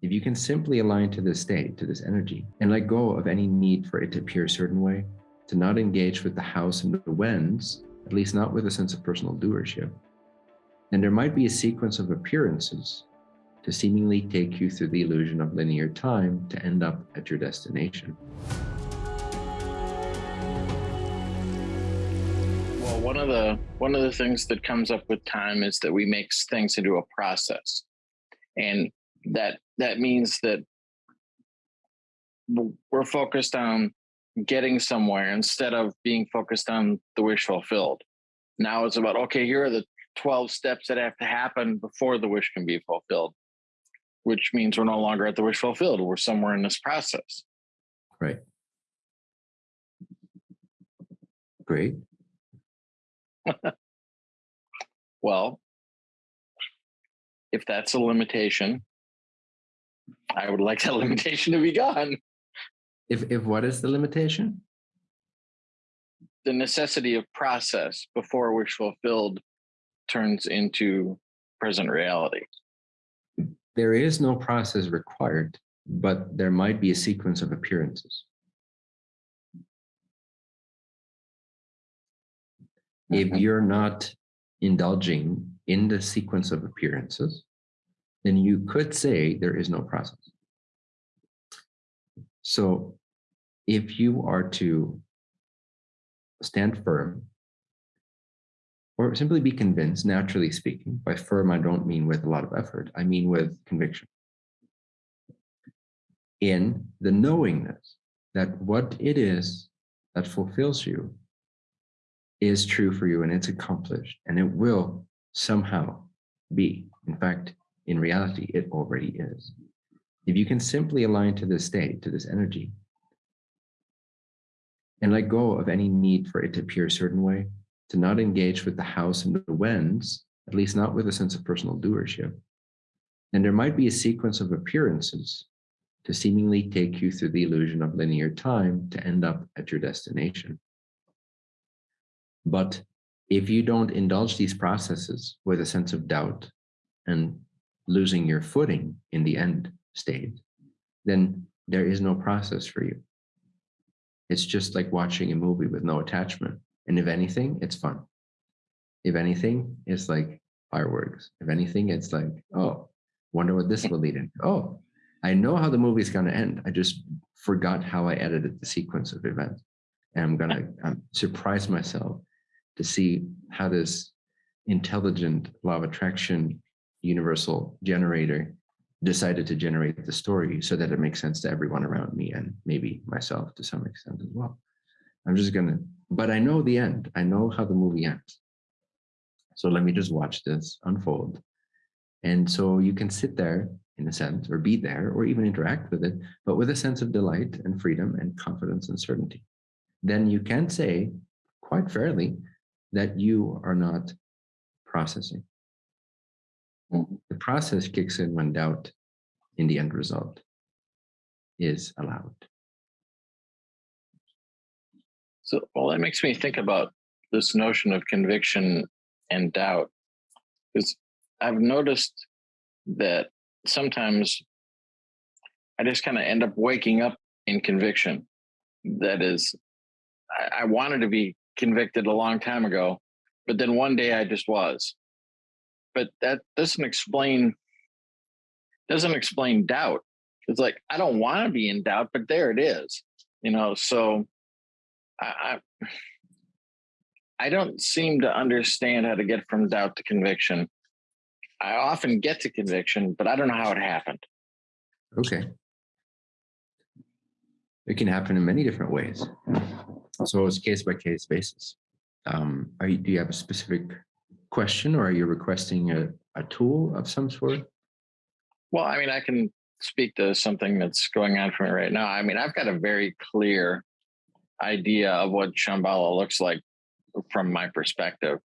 If you can simply align to this state, to this energy, and let go of any need for it to appear a certain way, to not engage with the hows and the whens, at least not with a sense of personal doership, then there might be a sequence of appearances to seemingly take you through the illusion of linear time to end up at your destination. Well, one of the one of the things that comes up with time is that we make things into a process. And that that means that we're focused on getting somewhere instead of being focused on the wish fulfilled. Now it's about okay, here are the 12 steps that have to happen before the wish can be fulfilled, which means we're no longer at the wish fulfilled. We're somewhere in this process. Right. Great. well, if that's a limitation, I would like that limitation to be gone. If if what is the limitation? The necessity of process before wish fulfilled turns into present reality. There is no process required, but there might be a sequence of appearances. If mm-hmm. you're not indulging in the sequence of appearances, then you could say there is no process. So if you are to stand firm or simply be convinced, naturally speaking, by firm, I don't mean with a lot of effort, I mean with conviction, in the knowingness that what it is that fulfills you is true for you and it's accomplished and it will somehow be. In fact, in reality, it already is. If you can simply align to this state, to this energy, and let go of any need for it to appear a certain way, to not engage with the hows and the whens, at least not with a sense of personal doership, then there might be a sequence of appearances to seemingly take you through the illusion of linear time to end up at your destination. But if you don't indulge these processes with a sense of doubt and losing your footing in the end state, then there is no process for you. It's just like watching a movie with no attachment. And if anything, it's fun. If anything, it's like fireworks. If anything, it's like, oh, wonder what this will lead in. Oh, I know how the movie's going to end. I just forgot how I edited the sequence of events. And I'm going to um, surprise myself to see how this intelligent law of attraction universal generator decided to generate the story so that it makes sense to everyone around me and maybe myself to some extent as well. I'm just gonna, but I know the end. I know how the movie ends. So let me just watch this unfold. And so you can sit there in a sense, or be there, or even interact with it, but with a sense of delight and freedom and confidence and certainty. Then you can say quite fairly that you are not processing. Mm-hmm. The process kicks in when doubt in the end result is allowed. So, well, that makes me think about this notion of conviction and doubt, because I've noticed that sometimes I just kind of end up waking up in conviction. That is, I, I wanted to be convicted a long time ago, but then one day I just was. But that doesn't explain doesn't explain doubt. It's like I don't want to be in doubt, but there it is. You know, so I, I don't seem to understand how to get from doubt to conviction. I often get to conviction, but I don't know how it happened. Okay. It can happen in many different ways. So it's case by case basis. Um, you, do you have a specific question or are you requesting a, a tool of some sort? Well, I mean, I can speak to something that's going on for me right now. I mean, I've got a very clear idea of what Shambhala looks like from my perspective.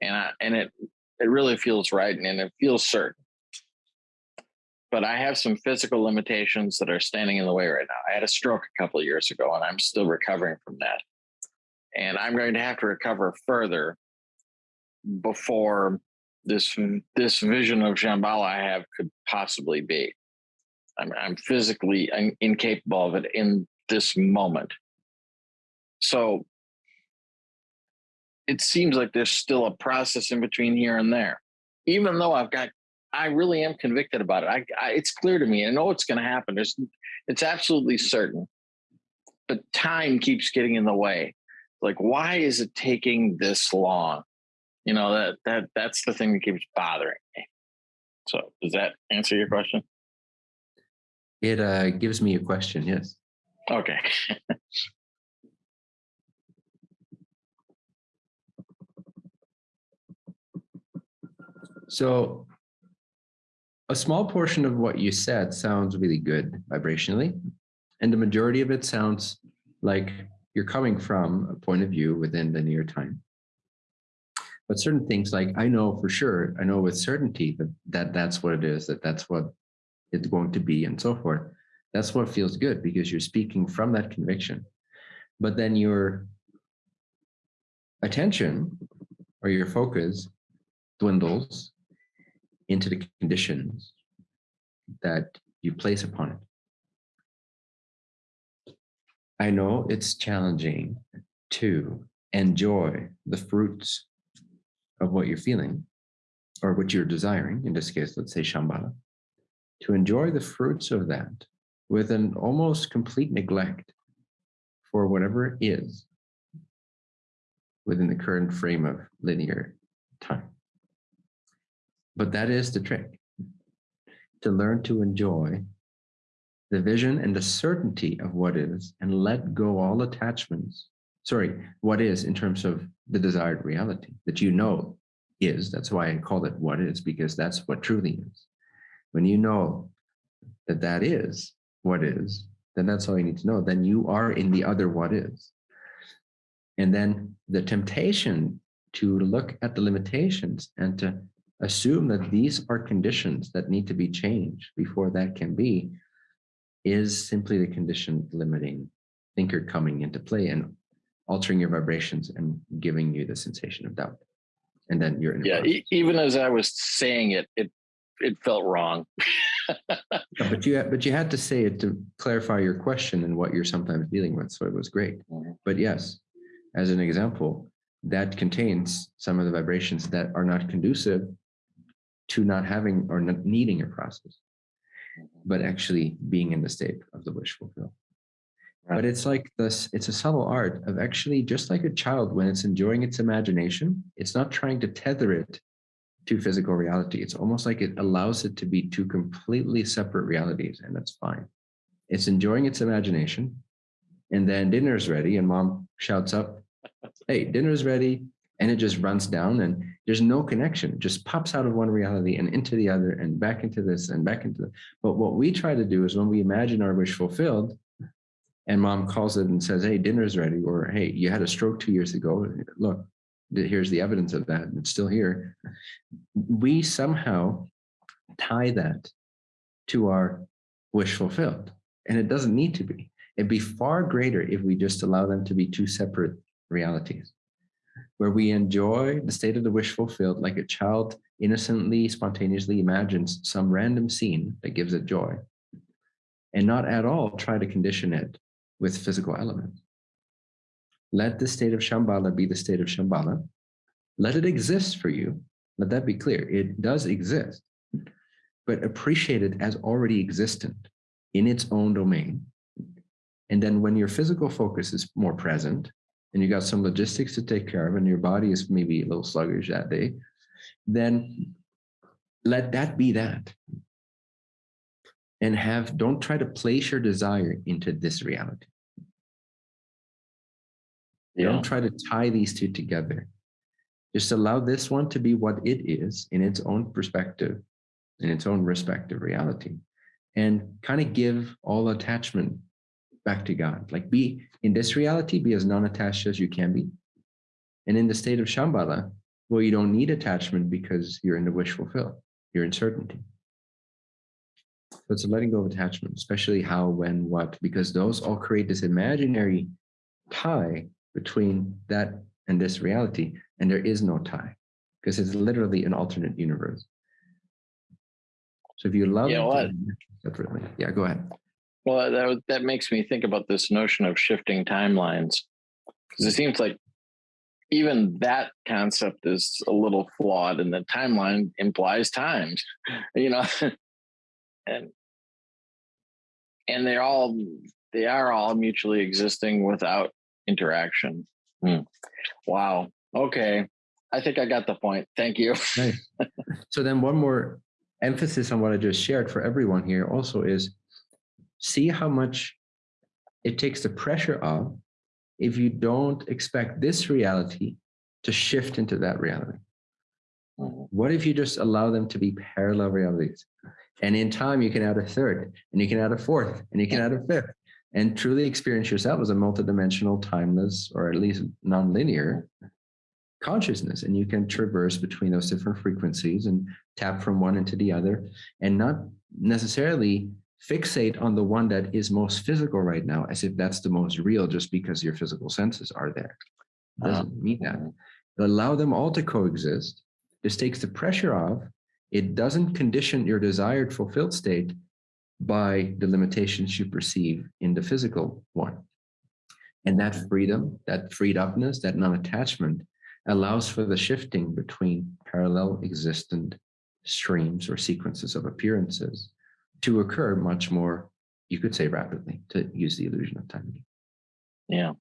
And I, and it it really feels right and, and it feels certain. But I have some physical limitations that are standing in the way right now. I had a stroke a couple of years ago and I'm still recovering from that. And I'm going to have to recover further before this this vision of Shambhala I have could possibly be. I'm, I'm physically I'm incapable of it in this moment. So it seems like there's still a process in between here and there. Even though I've got, I really am convicted about it. I, I it's clear to me. I know it's going to happen. There's, it's absolutely certain. But time keeps getting in the way. Like, why is it taking this long? You know that that that's the thing that keeps bothering me. So, does that answer your question? It uh, gives me a question. Yes. Okay. So a small portion of what you said sounds really good vibrationally, and the majority of it sounds like you're coming from a point of view within linear time. But certain things like I know for sure, I know with certainty that, that that's what it is, that that's what it's going to be and so forth. That's what feels good because you're speaking from that conviction. But then your attention or your focus dwindles into the conditions that you place upon it. I know it's challenging to enjoy the fruits of what you're feeling or what you're desiring, in this case, let's say Shambhala, to enjoy the fruits of that with an almost complete neglect for whatever is within the current frame of linear time. But that is the trick to learn to enjoy the vision and the certainty of what is and let go all attachments. Sorry, what is in terms of the desired reality that you know is. That's why I call it what is, because that's what truly is. When you know that that is what is, then that's all you need to know. Then you are in the other what is. And then the temptation to look at the limitations and to assume that these are conditions that need to be changed before that can be is simply the condition limiting thinker coming into play and altering your vibrations and giving you the sensation of doubt. And then you're in yeah e even as i was saying it it it felt wrong. But you but you had to say it to clarify your question and what you're sometimes dealing with so it was great. Mm -hmm. but yes as an example that contains some of the vibrations that are not conducive to not having or not needing a process, but actually being in the state of the wish fulfilled. But it's like this, it's a subtle art of actually just like a child when it's enjoying its imagination, it's not trying to tether it to physical reality. It's almost like it allows it to be two completely separate realities, and that's fine. It's enjoying its imagination, and then dinner's ready, and mom shouts up, Hey, dinner's ready and it just runs down and there's no connection it just pops out of one reality and into the other and back into this and back into the but what we try to do is when we imagine our wish fulfilled and mom calls it and says hey dinner's ready or hey you had a stroke two years ago. Look here's the evidence of that. It's still here. We somehow tie that to our wish fulfilled and it doesn't need to be. It'd be far greater if we just allow them to be two separate realities where we enjoy the state of the wish fulfilled like a child innocently, spontaneously imagines some random scene that gives it joy and not at all try to condition it with physical elements. Let the state of Shambhala be the state of Shambhala. Let it exist for you. Let that be clear. It does exist, but appreciate it as already existent in its own domain. And then when your physical focus is more present, and you got some logistics to take care of and your body is maybe a little sluggish that day, then let that be that. And have, don't try to place your desire into this reality. Yeah. Don't try to tie these two together. Just allow this one to be what it is in its own perspective, in its own respective reality, and kind of give all attachment back to God. Like be in this reality, be as non-attached as you can be. And in the state of Shambhala, well, you don't need attachment because you're in the wish fulfilled. You're in certainty. So it's a letting go of attachment, especially how, when, what, because those all create this imaginary tie between that and this reality. And there is no tie because it's literally an alternate universe. So if you love Yeah, well, separately, yeah, go ahead. Well, that that makes me think about this notion of shifting timelines, because it seems like even that concept is a little flawed, and the timeline implies times, you know, and and they're all they are all mutually existing without interaction. Hmm. Wow. Okay, I think I got the point. Thank you. So then one more emphasis on what I just shared for everyone here also is see how much it takes the pressure off if you don't expect this reality to shift into that reality. Mhm. What if you just allow them to be parallel realities? And in time, you can add a third, and you can add a fourth, and you can add a fifth, and truly experience yourself as a multidimensional, timeless, or at least nonlinear consciousness. And you can traverse between those different frequencies and tap from one into the other, and not necessarily fixate on the one that is most physical right now, as if that's the most real, just because your physical senses are there. It uh-huh. doesn't mean that allow them all to coexist. This takes the pressure off. It doesn't condition your desired fulfilled state by the limitations you perceive in the physical one. And that freedom, that freed upness, that non-attachment allows for the shifting between parallel existent streams or sequences of appearances to occur much more, you could say rapidly, to use the illusion of time. Yeah.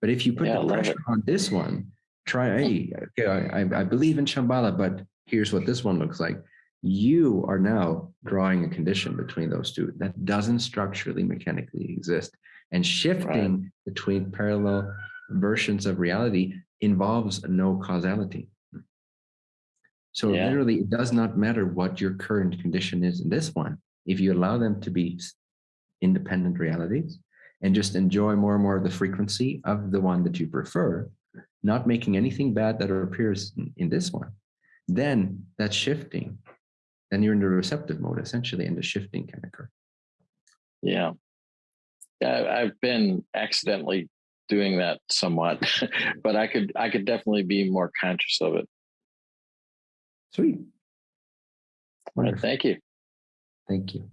But if you put Yeah, the pressure on this one, try, hey, okay, I, I- I believe in Shambhala, but here's what this one looks like. You are now drawing a condition between those two that doesn't structurally mechanically exist. And shifting between parallel versions of reality involves no causality. So Yeah. literally, it does not matter what your current condition is in this one. If you allow them to be independent realities and just enjoy more and more of the frequency of the one that you prefer, not making anything bad that appears in, in this one, then that's shifting. Then you're in the receptive mode essentially, and the shifting can occur. Yeah. I've been accidentally doing that somewhat, but I could I could definitely be more conscious of it. Sweet. All right, thank you. Thank you.